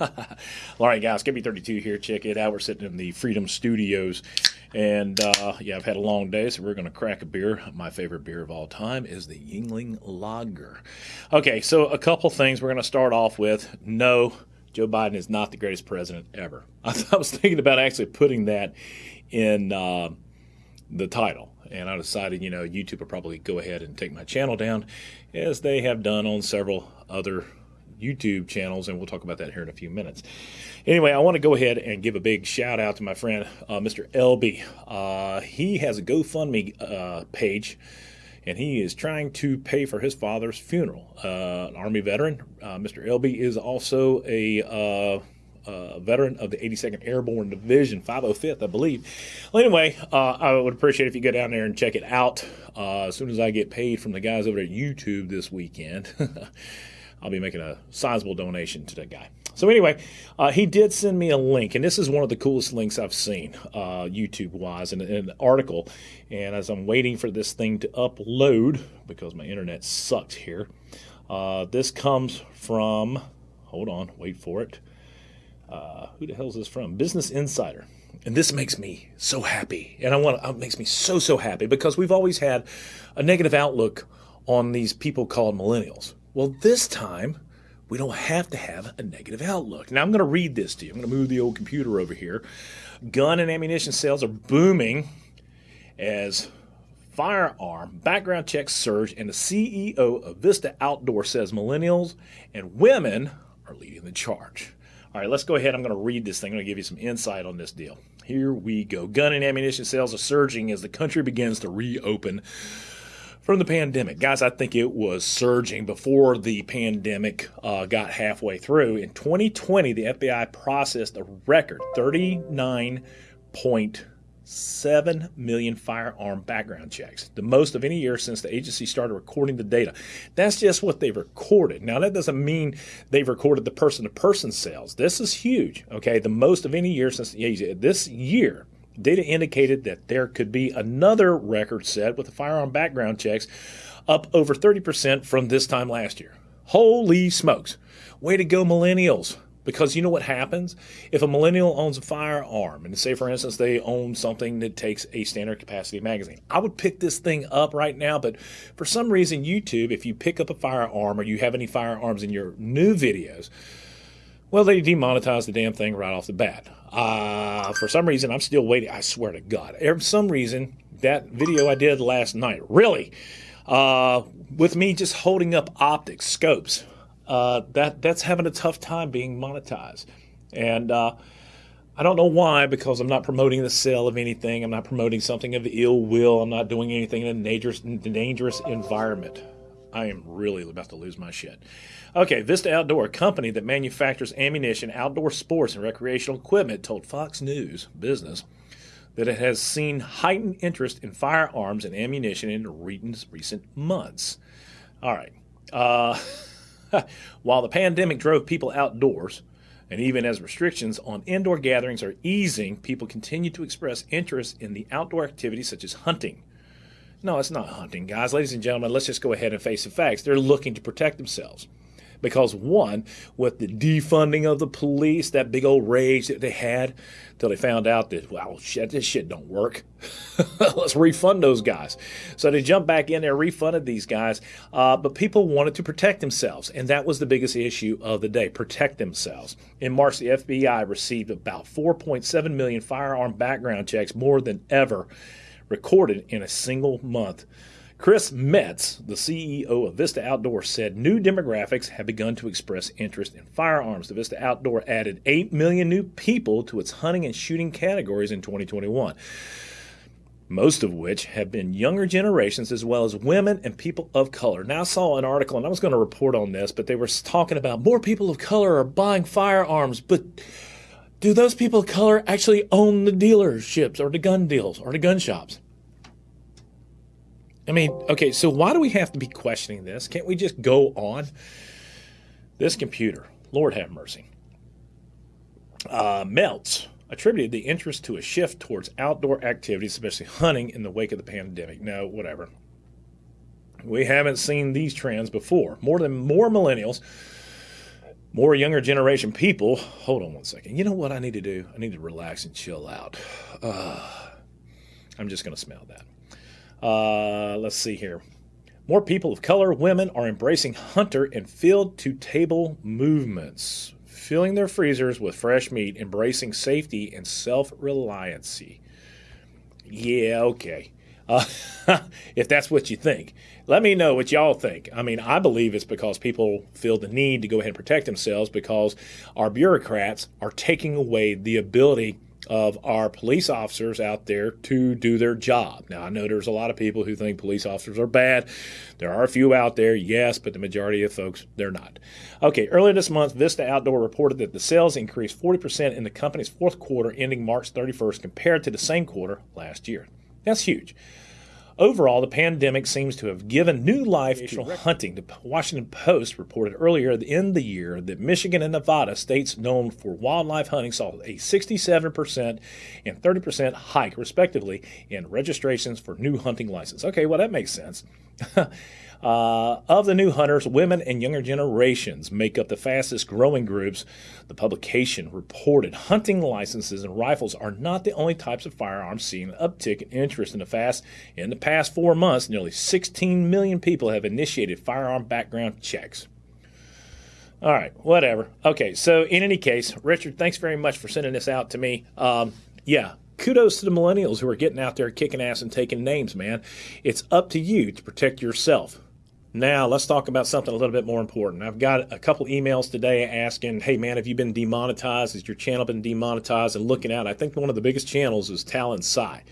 All right, guys, KB32 here. Check it out. We're sitting in the Freedom Studios. And uh, yeah, I've had a long day, so we're going to crack a beer. My favorite beer of all time is the Yuengling Lager. Okay, so a couple things we're going to start off with. No, Joe Biden is not the greatest president ever. I, I was thinking about actually putting that in uh, the title. And I decided, you know, YouTube will probably go ahead and take my channel down, as they have done on several other YouTube channels, and we'll talk about that here in a few minutes. Anyway, I want to go ahead and give a big shout out to my friend, uh, Mr. LB. Uh, he has a GoFundMe uh, page, and he is trying to pay for his father's funeral. Uh, an Army veteran. Uh, Mr. LB is also a uh, veteran of the 82nd Airborne Division, 505th, I believe. Well, anyway, uh, I would appreciate if you go down there and check it out. Uh, as soon as I get paid from the guys over at YouTube this weekend, I'll be making a sizable donation to that guy. So anyway, uh, he did send me a link, and this is one of the coolest links I've seen uh, YouTube-wise in, in, an article. And as I'm waiting for this thing to upload, because my internet sucks here, uh, this comes from, hold on, wait for it. Uh, who the hell is this from? Business Insider. And this makes me so happy. And I want it makes me so, so happy because we've always had a negative outlook on these people called millennials. Well, this time, we don't have to have a negative outlook. Now, I'm going to read this to you. I'm going to move the old computer over here. Gun and ammunition sales are booming as firearm background checks surge, and the CEO of Vista Outdoor says millennials and women are leading the charge. All right, let's go ahead. I'm going to read this thing. I'm going to give you some insight on this deal. Here we go. Gun and ammunition sales are surging as the country begins to reopen from the pandemic. Guys, I think it was surging before the pandemic uh, got halfway through. In 2020, the FBI processed a record 39.7 million firearm background checks, the most of any year since the agency started recording the data. That's just what they've recorded. Now, that doesn't mean they've recorded the person to person sales. This is huge, okay? The most of any year since the agency. this year Data indicated that there could be another record set with the firearm background checks up over 30% from this time last year. Holy smokes. Way to go, millennials. Because you know what happens? If a millennial owns a firearm, and say, for instance, they own something that takes a standard capacity magazine, I would pick this thing up right now, but for some reason, YouTube, if you pick up a firearm or you have any firearms in your new videos, well, they demonetized the damn thing right off the bat. Uh, for some reason, I'm still waiting. I swear to God. For some reason, that video I did last night, really, uh, with me just holding up optics, scopes, uh, that that's having a tough time being monetized. And uh, I don't know why, because I'm not promoting the sale of anything. I'm not promoting something of ill will. I'm not doing anything in a dangerous, dangerous environment. I am really about to lose my shit. Okay, Vista Outdoor, a company that manufactures ammunition, outdoor sports, and recreational equipment, told Fox News Business that it has seen heightened interest in firearms and ammunition in recent months. All right. Uh, while the pandemic drove people outdoors, and even as restrictions on indoor gatherings are easing, people continue to express interest in the outdoor activities such as hunting, no, it's not hunting, guys. Ladies and gentlemen, let's just go ahead and face the facts. They're looking to protect themselves. Because, one, with the defunding of the police, that big old rage that they had until they found out that, well, shit, this shit don't work. Let's refund those guys. So they jumped back in there, refunded these guys. Uh, but people wanted to protect themselves. And that was the biggest issue of the day protect themselves. In March, the FBI received about 4.7 million firearm background checks, more than ever recorded in a single month. Chris Metz, the CEO of Vista Outdoor, said new demographics have begun to express interest in firearms. The Vista Outdoor added 8 million new people to its hunting and shooting categories in 2021, most of which have been younger generations as well as women and people of color. Now, I saw an article, and I was going to report on this, but they were talking about more people of color are buying firearms, but do those people of color actually own the dealerships or the gun deals or the gun shops? I mean, okay, so why do we have to be questioning this? Can't we just go on? This computer, Lord have mercy, uh, Metz attributed the interest to a shift towards outdoor activities, especially hunting, in the wake of the pandemic. No, whatever. We haven't seen these trends before. More than more millennials more younger generation people. Hold on one second. You know what I need to do? I need to relax and chill out. Uh, I'm just going to smell that. Uh, let's see here. More people of color, women, are embracing hunter and field to table movements, filling their freezers with fresh meat, embracing safety and self reliancy. Yeah, okay. Uh, if that's what you think, let me know what y'all think. I mean, I believe it's because people feel the need to go ahead and protect themselves because our bureaucrats are taking away the ability of our police officers out there to do their job. Now, I know there's a lot of people who think police officers are bad. There are a few out there, yes, but the majority of folks, they're not. Okay, earlier this month, Vista Outdoor reported that the sales increased 40% in the company's fourth quarter ending March 31st compared to the same quarter last year. That's huge. Overall, the pandemic seems to have given new life to hunting. The Washington Post reported earlier in the year that Michigan and Nevada, states known for wildlife hunting, saw a 67% and 30% hike, respectively, in registrations for new hunting licenses. Okay, well, that makes sense. Uh, of the new hunters, women and younger generations make up the fastest growing groups. The publication reported hunting licenses and rifles are not the only types of firearms seeing an uptick in interest in the fast. In the past four months, nearly 16 million people have initiated firearm background checks. All right, whatever. Okay, so in any case, Richard, thanks very much for sending this out to me. Um, yeah, kudos to the millennials who are getting out there kicking ass and taking names, man. It's up to you to protect yourself. Now, let's talk about something a little bit more important. I've got a couple emails today asking, hey man, have you been demonetized? Has your channel been demonetized? And looking at, I think one of the biggest channels is Talon Sci.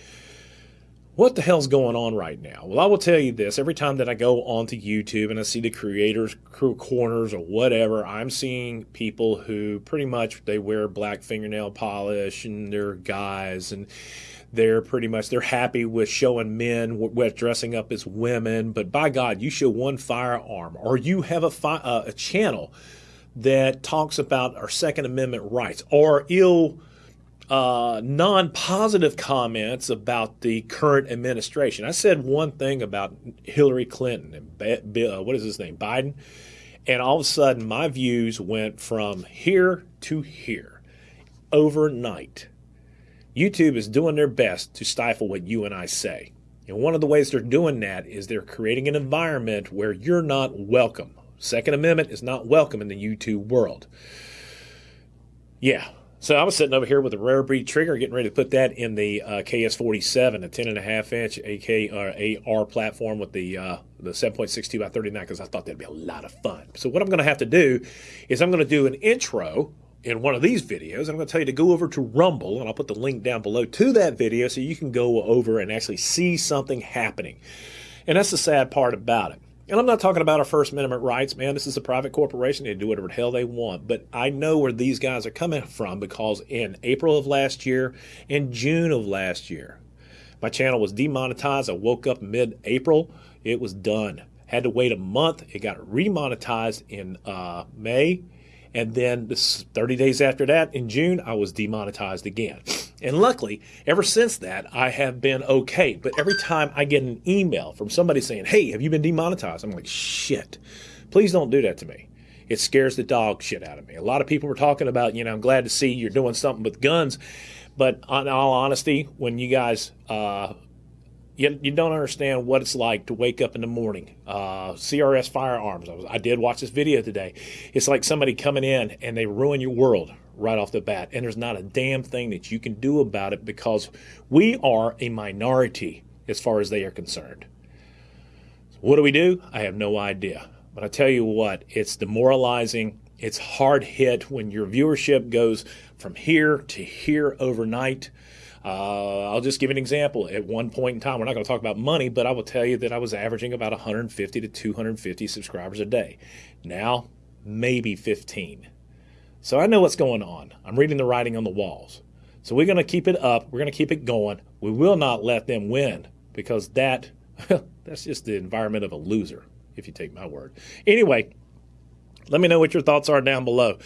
What the hell's going on right now? Well, I will tell you this every time that I go onto YouTube and I see the creators, crew corners, or whatever, I'm seeing people who pretty much they wear black fingernail polish and they're guys and they're pretty much they're happy with showing men with dressing up as women but by god you show one firearm or you have a, fi- uh, a channel that talks about our second amendment rights or ill uh, non-positive comments about the current administration. I said one thing about hillary clinton and uh, what is his name biden and all of a sudden my views went from here to here overnight YouTube is doing their best to stifle what you and I say. And one of the ways they're doing that is they're creating an environment where you're not welcome. Second Amendment is not welcome in the YouTube world. Yeah. So I was sitting over here with a rare breed trigger, getting ready to put that in the uh, KS47, a 10.5 inch AK or AR platform with the uh, the 7.62 by 39, because I thought that'd be a lot of fun. So what I'm going to have to do is I'm going to do an intro in one of these videos. I'm going to tell you to go over to Rumble, and I'll put the link down below to that video so you can go over and actually see something happening. And that's the sad part about it. And I'm not talking about our First Amendment rights, man. This is a private corporation. They do whatever the hell they want. But I know where these guys are coming from because in April of last year, in June of last year, my channel was demonetized. I woke up mid April. It was done. Had to wait a month. It got remonetized in uh, May and then 30 days after that, in June, I was demonetized again. And luckily, ever since that, I have been okay. But every time I get an email from somebody saying, hey, have you been demonetized? I'm like, shit, please don't do that to me. It scares the dog shit out of me. A lot of people were talking about, you know, I'm glad to see you're doing something with guns. But in all honesty, when you guys uh, you, you don't understand what it's like to wake up in the morning. Uh, CRS firearms. I, was, I did watch this video today. It's like somebody coming in and they ruin your world right off the bat, and there's not a damn thing that you can do about it because we are a minority as far as they are concerned. So what do we do? I have no idea. But I tell you what, it's demoralizing. It's hard hit when your viewership goes from here to here overnight. Uh, I'll just give an example. At one point in time, we're not going to talk about money, but I will tell you that I was averaging about 150 to 250 subscribers a day. Now, maybe 15. So I know what's going on. I'm reading the writing on the walls. So we're going to keep it up. We're going to keep it going. We will not let them win because that that's just the environment of a loser, if you take my word. Anyway, let me know what your thoughts are down below.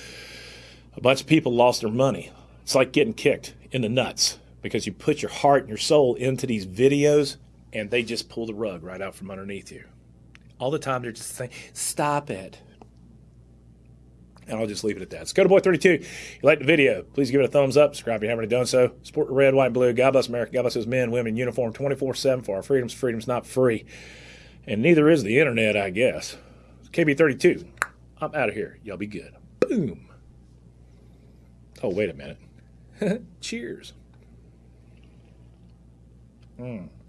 A bunch of people lost their money. It's like getting kicked in the nuts because you put your heart and your soul into these videos and they just pull the rug right out from underneath you. All the time they're just saying, stop it. And I'll just leave it at that. Scott Boy 32. If you like the video, please give it a thumbs up. Subscribe if you haven't already done so. Support the red, white, and blue. God bless America. God bless those men, women uniform 24 7 for our freedoms. Freedom's not free. And neither is the internet, I guess. KB32. I'm out of here. Y'all be good. Boom. Oh, wait a minute. Cheers. Mm.